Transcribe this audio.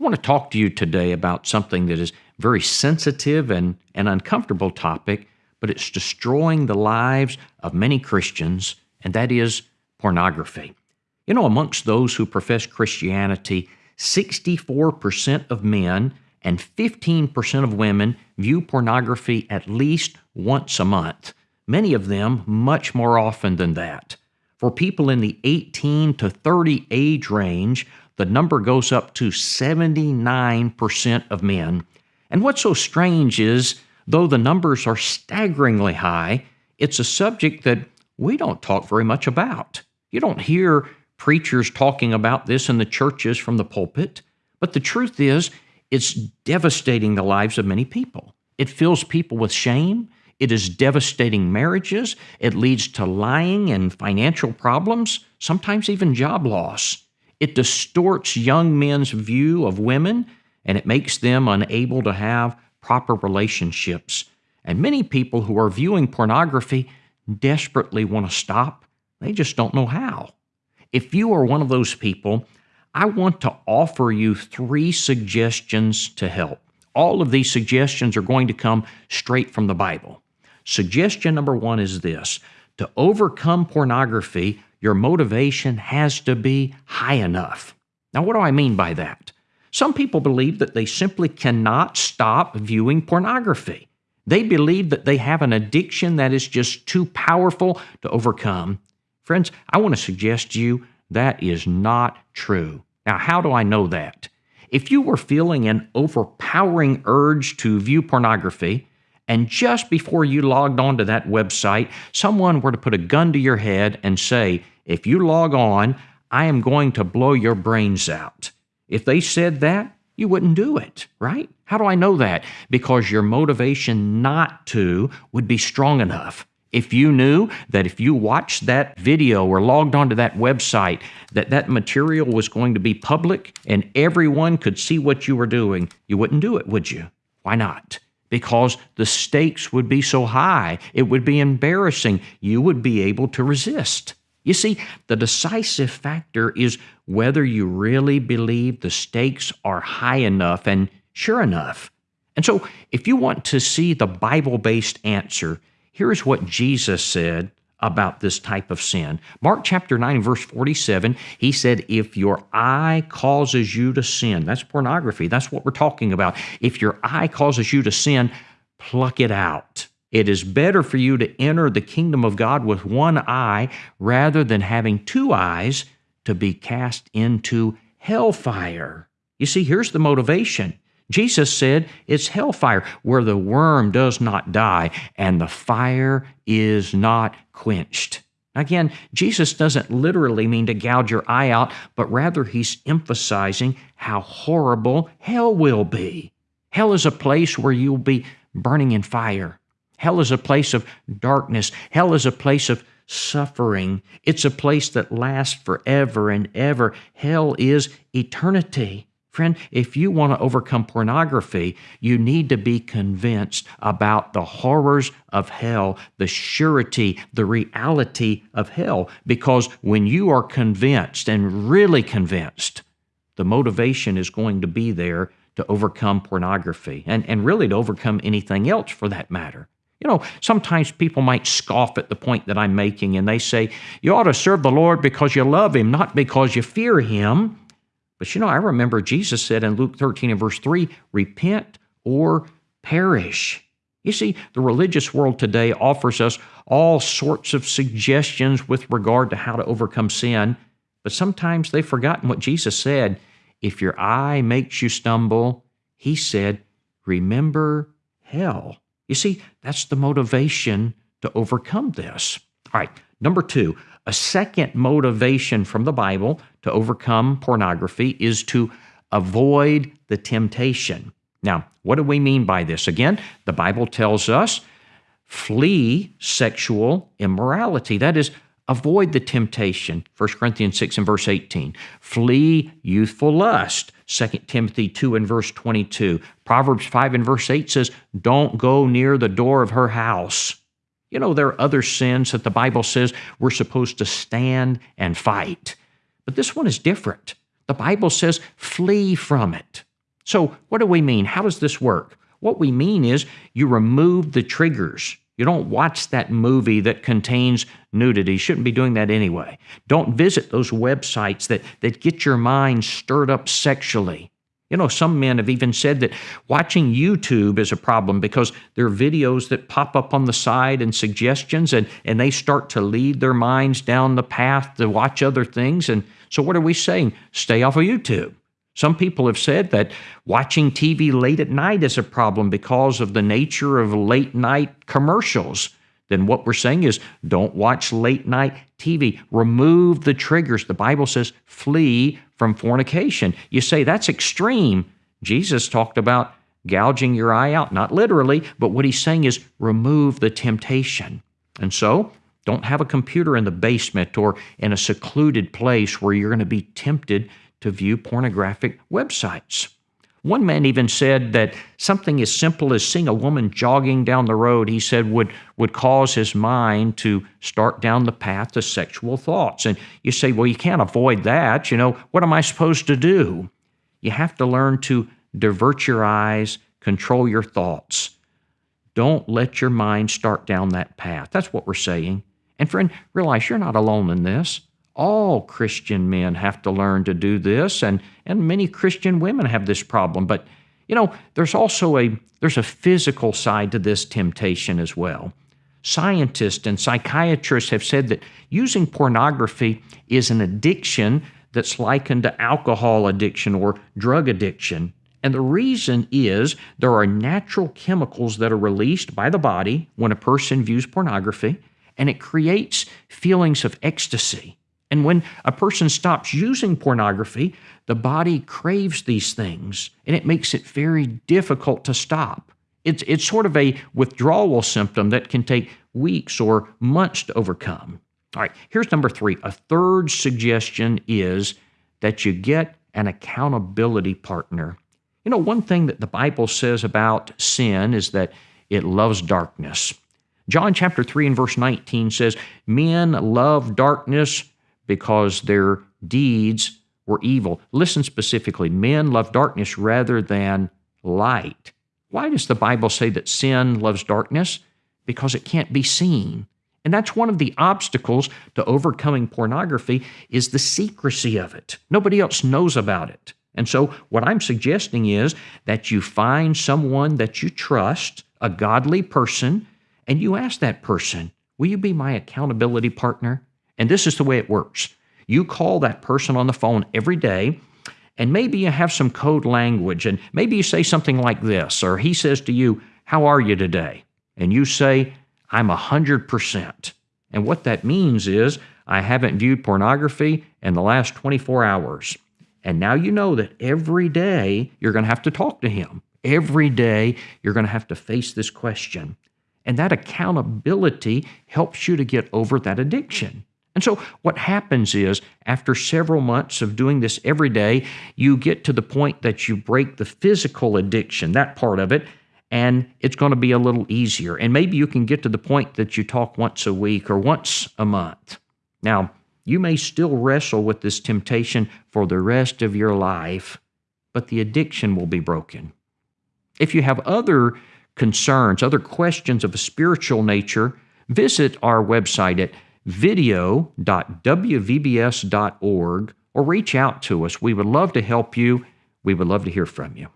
I want to talk to you today about something that is very sensitive and an uncomfortable topic, but it's destroying the lives of many Christians, and that is pornography. You know, amongst those who profess Christianity, 64% of men and 15% of women view pornography at least once a month, many of them much more often than that. For people in the 18 to 30 age range, the number goes up to 79% of men. And what's so strange is, though the numbers are staggeringly high, it's a subject that we don't talk very much about. You don't hear preachers talking about this in the churches from the pulpit, but the truth is, it's devastating the lives of many people. It fills people with shame. It is devastating marriages. It leads to lying and financial problems, sometimes even job loss. It distorts young men's view of women and it makes them unable to have proper relationships. And many people who are viewing pornography desperately want to stop. They just don't know how. If you are one of those people, I want to offer you three suggestions to help. All of these suggestions are going to come straight from the Bible. Suggestion number one is this to overcome pornography, your motivation has to be high enough. Now, what do I mean by that? Some people believe that they simply cannot stop viewing pornography. They believe that they have an addiction that is just too powerful to overcome. Friends, I want to suggest to you that is not true. Now, how do I know that? If you were feeling an overpowering urge to view pornography, and just before you logged onto that website, someone were to put a gun to your head and say, If you log on, I am going to blow your brains out. If they said that, you wouldn't do it, right? How do I know that? Because your motivation not to would be strong enough. If you knew that if you watched that video or logged onto that website, that that material was going to be public and everyone could see what you were doing, you wouldn't do it, would you? Why not? Because the stakes would be so high. It would be embarrassing. You would be able to resist. You see, the decisive factor is whether you really believe the stakes are high enough and sure enough. And so, if you want to see the Bible based answer, here's what Jesus said about this type of sin. Mark chapter 9, verse 47, he said, If your eye causes you to sin, that's pornography, that's what we're talking about. If your eye causes you to sin, pluck it out. It is better for you to enter the kingdom of God with one eye rather than having two eyes to be cast into hellfire. You see, here's the motivation Jesus said it's hellfire where the worm does not die and the fire is not quenched. Again, Jesus doesn't literally mean to gouge your eye out, but rather he's emphasizing how horrible hell will be. Hell is a place where you'll be burning in fire. Hell is a place of darkness. Hell is a place of suffering. It's a place that lasts forever and ever. Hell is eternity. Friend, if you want to overcome pornography, you need to be convinced about the horrors of hell, the surety, the reality of hell. Because when you are convinced and really convinced, the motivation is going to be there to overcome pornography and, and really to overcome anything else for that matter. You know, sometimes people might scoff at the point that I'm making and they say, you ought to serve the Lord because you love Him, not because you fear Him. But you know, I remember Jesus said in Luke 13 and verse 3 repent or perish. You see, the religious world today offers us all sorts of suggestions with regard to how to overcome sin, but sometimes they've forgotten what Jesus said. If your eye makes you stumble, he said, remember hell. You see, that's the motivation to overcome this. All right, number two, a second motivation from the Bible to overcome pornography is to avoid the temptation. Now, what do we mean by this? Again, the Bible tells us flee sexual immorality. That is, avoid the temptation. 1 Corinthians 6 and verse 18. Flee youthful lust. 2 Timothy 2 and verse 22. Proverbs 5 and verse 8 says, Don't go near the door of her house. You know, there are other sins that the Bible says we're supposed to stand and fight. But this one is different. The Bible says flee from it. So, what do we mean? How does this work? What we mean is you remove the triggers. You don't watch that movie that contains nudity. You shouldn't be doing that anyway. Don't visit those websites that, that get your mind stirred up sexually. You know, some men have even said that watching YouTube is a problem because there are videos that pop up on the side and suggestions, and, and they start to lead their minds down the path to watch other things. And so, what are we saying? Stay off of YouTube. Some people have said that watching TV late at night is a problem because of the nature of late night commercials. Then what we're saying is don't watch late night TV. Remove the triggers. The Bible says flee from fornication. You say that's extreme. Jesus talked about gouging your eye out, not literally, but what he's saying is remove the temptation. And so, don't have a computer in the basement or in a secluded place where you're going to be tempted to view pornographic websites. One man even said that something as simple as seeing a woman jogging down the road, he said, would, would cause his mind to start down the path to sexual thoughts. And you say, well, you can't avoid that. You know, what am I supposed to do? You have to learn to divert your eyes, control your thoughts. Don't let your mind start down that path. That's what we're saying. And friend, realize you're not alone in this all Christian men have to learn to do this, and, and many Christian women have this problem. But you know, there's also a there's a physical side to this temptation as well. Scientists and psychiatrists have said that using pornography is an addiction that's likened to alcohol addiction or drug addiction. And the reason is there are natural chemicals that are released by the body when a person views pornography, and it creates feelings of ecstasy and when a person stops using pornography, the body craves these things and it makes it very difficult to stop. It's, it's sort of a withdrawal symptom that can take weeks or months to overcome. All right, here's number three. A third suggestion is that you get an accountability partner. You know, one thing that the Bible says about sin is that it loves darkness. John chapter 3 and verse 19 says, Men love darkness because their deeds were evil. Listen specifically men love darkness rather than light. Why does the Bible say that sin loves darkness? Because it can't be seen. And that's one of the obstacles to overcoming pornography is the secrecy of it. Nobody else knows about it. And so what I'm suggesting is that you find someone that you trust, a godly person, and you ask that person, "Will you be my accountability partner?" And this is the way it works you call that person on the phone every day, and maybe you have some code language, and maybe you say something like this, or he says to you, How are you today? And you say, I'm 100%. And what that means is, I haven't viewed pornography in the last 24 hours. And now you know that every day you're going to have to talk to him. Every day you're going to have to face this question. And that accountability helps you to get over that addiction. And so, what happens is, after several months of doing this every day, you get to the point that you break the physical addiction, that part of it, and it's going to be a little easier. And maybe you can get to the point that you talk once a week or once a month. Now, you may still wrestle with this temptation for the rest of your life, but the addiction will be broken. If you have other concerns, other questions of a spiritual nature, visit our website at video.wvbs.org or reach out to us. We would love to help you. We would love to hear from you.